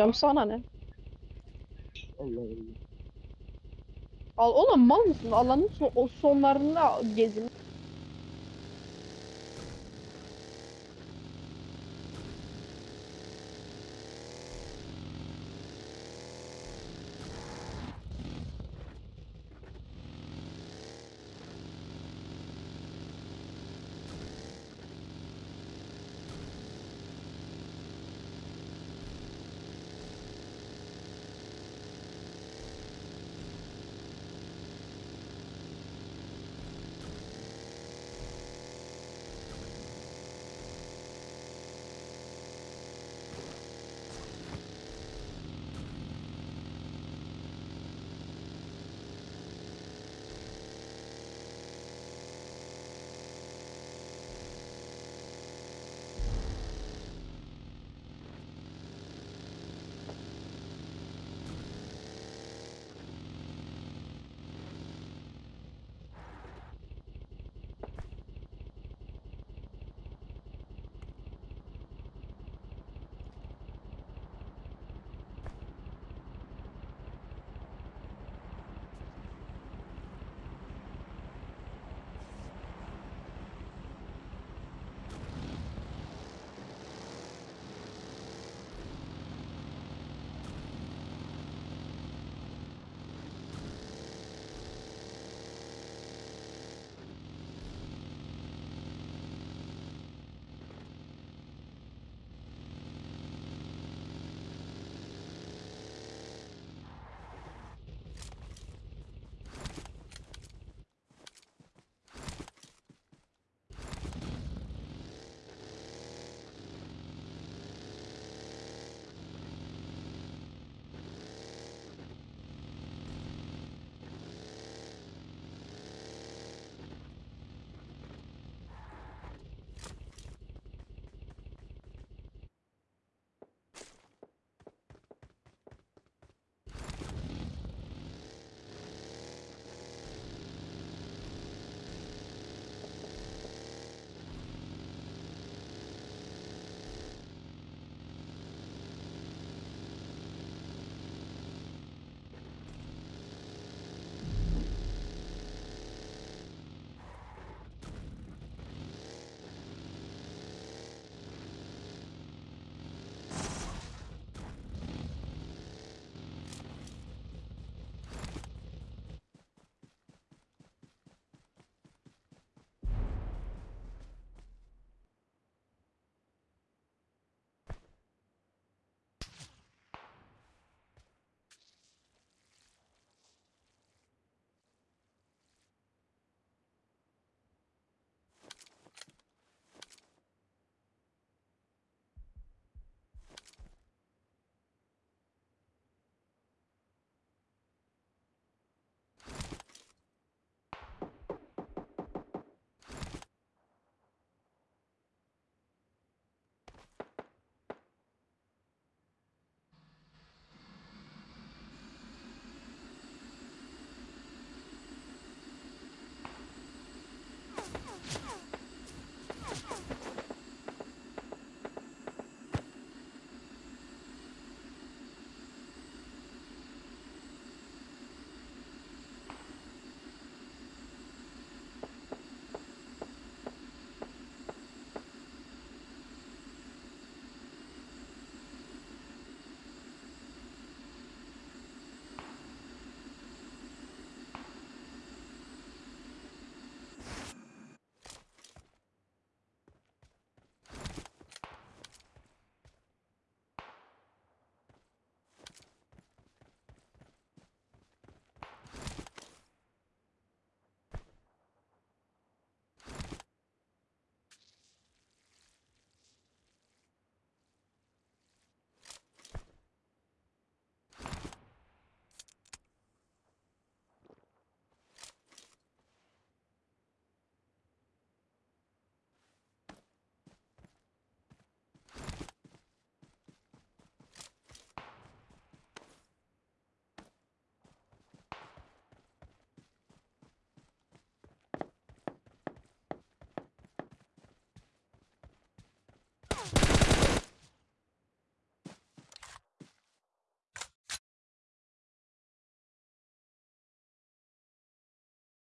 Canım sana ne? Allah Allah. Al oğlum mal mısın? Alanın son, o sonlarında gezin.